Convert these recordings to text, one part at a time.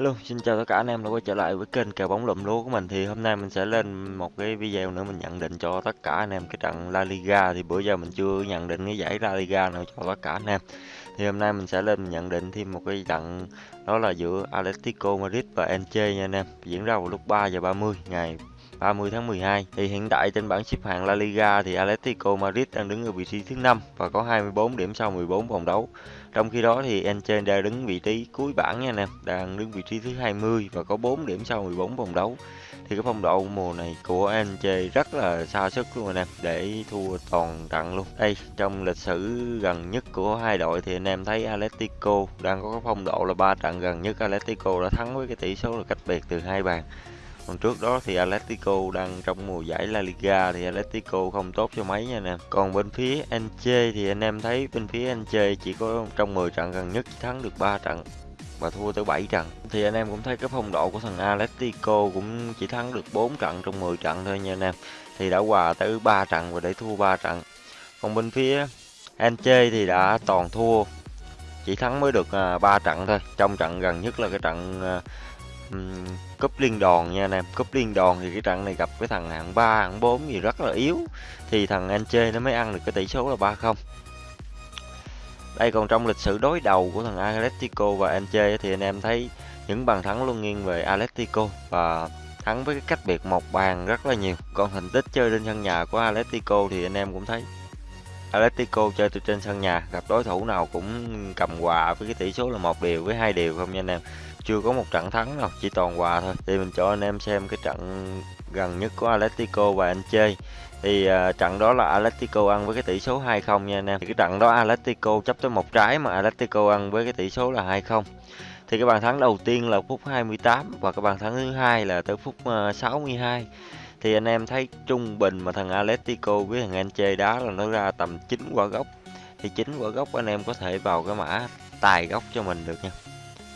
Hello, xin chào tất cả anh em đã quay trở lại với kênh kèo bóng lụm lúa của mình. Thì hôm nay mình sẽ lên một cái video nữa mình nhận định cho tất cả anh em cái trận La Liga. Thì bữa giờ mình chưa nhận định cái giải La Liga nào cho tất cả anh em. Thì hôm nay mình sẽ lên nhận định thêm một cái trận đó là giữa Atletico Madrid và Elche nha anh em. Diễn ra vào lúc 3 giờ 30 ngày 30 tháng 12 thì hiện tại trên bảng xếp hạng La Liga thì Atletico Madrid đang đứng ở vị trí thứ 5 và có 24 điểm sau 14 vòng đấu. Trong khi đó thì Elche đang đứng vị trí cuối bảng nha anh em, đang đứng vị trí thứ 20 và có 4 điểm sau 14 vòng đấu. Thì cái phong độ mùa này của Enche rất là xa sức luôn anh em, để thua toàn trận luôn. Đây, trong lịch sử gần nhất của hai đội thì anh em thấy Atletico đang có cái phong độ là ba trận gần nhất. Atletico đã thắng với cái tỷ số là cách biệt từ hai bàn còn trước đó thì Atletico đang trong mùa giải La Liga thì Atletico không tốt cho mấy nha nè. Còn bên phía Anche thì anh em thấy bên phía Anche chỉ có trong 10 trận gần nhất chỉ thắng được 3 trận và thua tới 7 trận. Thì anh em cũng thấy cái phong độ của thằng Atletico cũng chỉ thắng được 4 trận trong 10 trận thôi nha anh em thì đã hòa tới 3 trận và để thua 3 trận. Còn bên phía Anche thì đã toàn thua, chỉ thắng mới được à, 3 trận thôi. Trong trận gần nhất là cái trận à, um, cúp liên đoàn nha anh em. Cúp liên đoàn thì cái trận này gặp cái thằng hạng 3 hạng 4 gì rất là yếu. Thì thằng anh chê nó mới ăn được cái tỷ số là 3-0. đây còn trong lịch sử đối đầu của thằng Atletico và Anche thì anh em thấy những bàn thắng luôn nghiêng về Atletico và thắng với cái cách biệt một bàn rất là nhiều. Còn thành tích chơi trên sân nhà của Atletico thì anh em cũng thấy Atletico chơi từ trên sân nhà gặp đối thủ nào cũng cầm hòa với cái tỷ số là một điều với hai điều không nha anh em chưa có một trận thắng nào chỉ toàn hòa thôi. Thì mình cho anh em xem cái trận gần nhất của Atletico và anh chơi thì uh, trận đó là Atletico ăn với cái tỷ số 2-0 nha anh em. Thì cái trận đó Atletico chấp tới một trái mà Atletico ăn với cái tỷ số là 2-0 thì cái bàn thắng đầu tiên là phút 28 và cái bàn thắng thứ hai là tới phút à, uh, 62 thì anh em thấy trung bình mà thằng Atletico với thằng Elche đá là nó ra tầm 9 quả gốc. Thì 9 quả gốc anh em có thể vào cái mã tài gốc cho mình được nha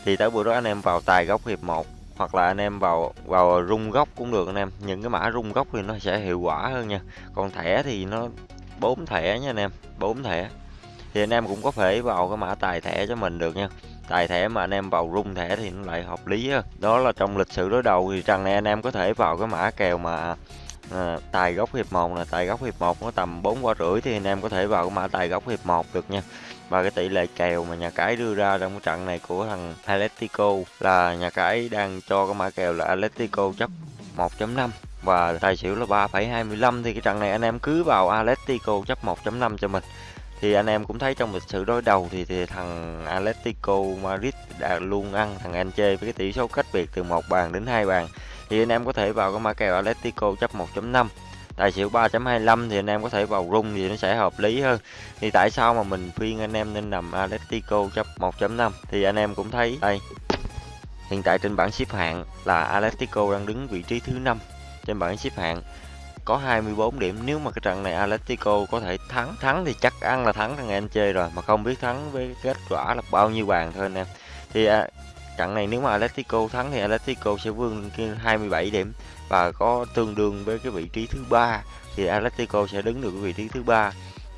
thì tới bữa đó anh em vào tài góc hiệp 1 hoặc là anh em vào vào rung góc cũng được anh em. Những cái mã rung góc thì nó sẽ hiệu quả hơn nha. Còn thẻ thì nó bốn thẻ nha anh em bốn thẻ. Thì anh em cũng có thể vào cái mã tài thẻ cho mình được nha. Tài thẻ mà anh em vào rung thẻ thì nó lại hợp lý hơn đó là trong lịch sử đối đầu thì rằng này anh em có thể vào cái mã kèo mà à, tài góc hiệp 1 là tài góc hiệp 1 có tầm 4 quả rưỡi thì anh em có thể vào cái mã tài góc hiệp 1 được nha và cái tỷ lệ kèo mà nhà cái đưa ra trong cái trận này của thằng Atletico là nhà cái đang cho cái mã kèo là Atletico chấp 1.5 và tài xỉu là 3,25 thì cái trận này anh em cứ vào Atletico chấp 1.5 cho mình. Thì anh em cũng thấy trong lịch sử đối đầu thì, thì thằng Atletico Madrid đã luôn ăn thằng Elche với cái tỷ số cách biệt từ một bàn đến hai bàn. Thì anh em có thể vào cái mã kèo Atletico chấp 1.5 tài xỉu 3.25 thì anh em có thể vào rung thì nó sẽ hợp lý hơn. Thì tại sao mà mình khuyên anh em nên nằm Atletico chấp 1.5 thì anh em cũng thấy đây. Hiện tại trên bảng xếp hạng là Atletico đang đứng vị trí thứ năm trên bảng xếp hạng. Có 24 điểm. Nếu mà cái trận này Atletico có thể thắng thắng thì chắc ăn là thắng thằng Elche rồi mà không biết thắng với kết quả là bao nhiêu bàn thôi anh em. Thì à, trận này nếu mà Atletico thắng thì Atletico sẽ vươn 27 điểm và có tương đương với cái vị trí thứ ba thì Atletico sẽ đứng được vị trí thứ ba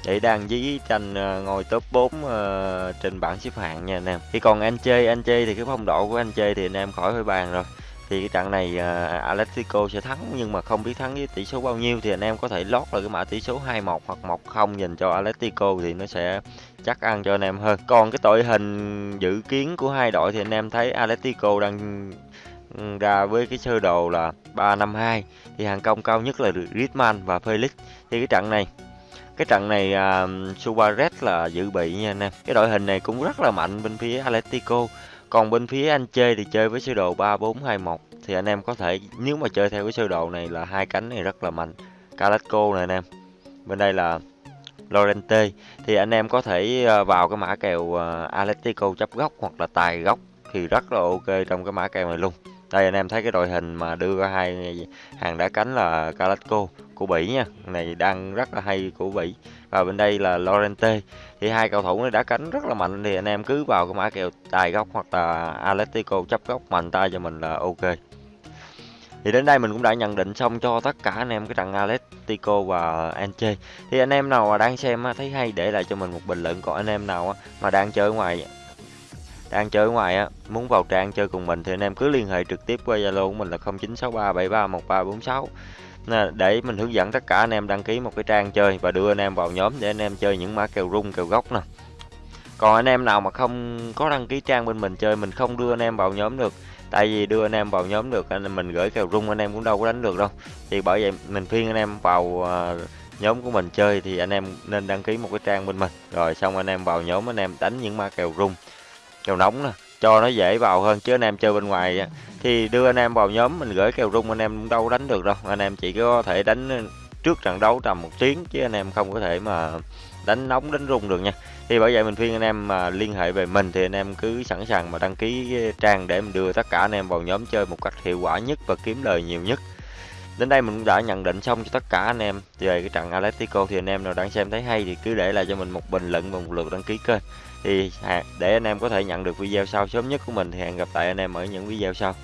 để đang dí tranh ờ, ngồi top 4 uh, ờ, trên bảng xếp hạng nha anh em. Thì còn anh chơi anh chơi thì cái phong độ của anh chơi thì anh em khỏi phải bàn rồi. Thì cái trận này uh, Atletico sẽ thắng nhưng mà không biết thắng với tỷ số bao nhiêu thì anh em có thể lót lại cái mã tỷ số 2-1 hoặc 1-0 dành cho Atletico thì nó sẽ chắc ăn cho anh em hơn. Còn cái đội hình dự kiến của hai đội thì anh em thấy Atletico đang ừ, ra với cái sơ đồ là 352 thì hàng công cao nhất là Griezmann và Felix thì cái trận này cái trận này uh, Suarez là dự bị nha anh em. Cái đội hình này cũng rất là mạnh bên phía Atletico. Còn bên phía anh chơi thì chơi với sơ đồ 3421 thì anh em có thể nếu mà chơi theo cái sơ đồ này là hai cánh này rất là mạnh. Carrasco này anh em. Bên đây là Lorente, thì anh em có thể ờ, vào cái mã kèo ờ, Atletico chấp góc hoặc là tài góc thì rất là ok trong cái mã kèo này luôn. Đây, anh em thấy cái đội hình mà đưa ra hai hàng đá cánh là Carrasco, của Bỉ nha. Này đang rất là hay của Bỉ. Và bên đây là Lorente, thì hai cầu thủ này đá cánh rất là mạnh, thì anh em cứ vào cái mã kèo tài góc hoặc là Atletico chấp góc mạnh tay cho mình là ok thì đến đây mình cũng đã nhận định xong cho tất cả anh em cái trận Atletico và Anche. thì anh em nào mà đang xem thấy hay để lại cho mình một bình luận còn anh em nào mà đang chơi ngoài, đang chơi ngoài á, muốn vào trang chơi cùng mình thì anh em cứ liên hệ trực tiếp qua zalo của mình là 0963731346 để mình hướng dẫn tất cả anh em đăng ký một cái trang chơi và đưa anh em vào nhóm để anh em chơi những mã kèo rung, kèo gốc nè còn anh em nào mà không có đăng ký trang bên mình chơi, mình không đưa anh em vào nhóm được tại vì đưa anh em vào nhóm được anh mình gửi kèo rung anh em cũng đâu có đánh được đâu thì bởi vậy mình khuyên anh em vào nhóm của mình chơi thì anh em nên đăng ký một cái trang bên mình rồi xong anh em vào nhóm anh em đánh những ma kèo rung kèo nóng nè cho nó dễ vào hơn chứ anh em chơi bên ngoài thì đưa anh em vào nhóm mình gửi kèo rung anh em cũng đâu đánh được đâu anh em chỉ có thể đánh trước trận đấu tầm một tiếng chứ anh em không có thể mà đánh nóng đánh rung được nha thì bởi vậy mình khuyên anh em mà liên hệ về mình thì anh em cứ sẵn sàng mà đăng ký trang để mình đưa tất cả anh em vào nhóm chơi một cách hiệu quả nhất và kiếm lời nhiều nhất. Đến đây mình cũng đã nhận định xong cho tất cả anh em. Về cái trận Atletico thì anh em nào đang xem thấy hay thì cứ để lại cho mình một bình luận và một lượt đăng ký kênh. Thì để anh em có thể nhận được video sau. Sớm nhất của mình thì hẹn gặp lại anh em ở những video sau.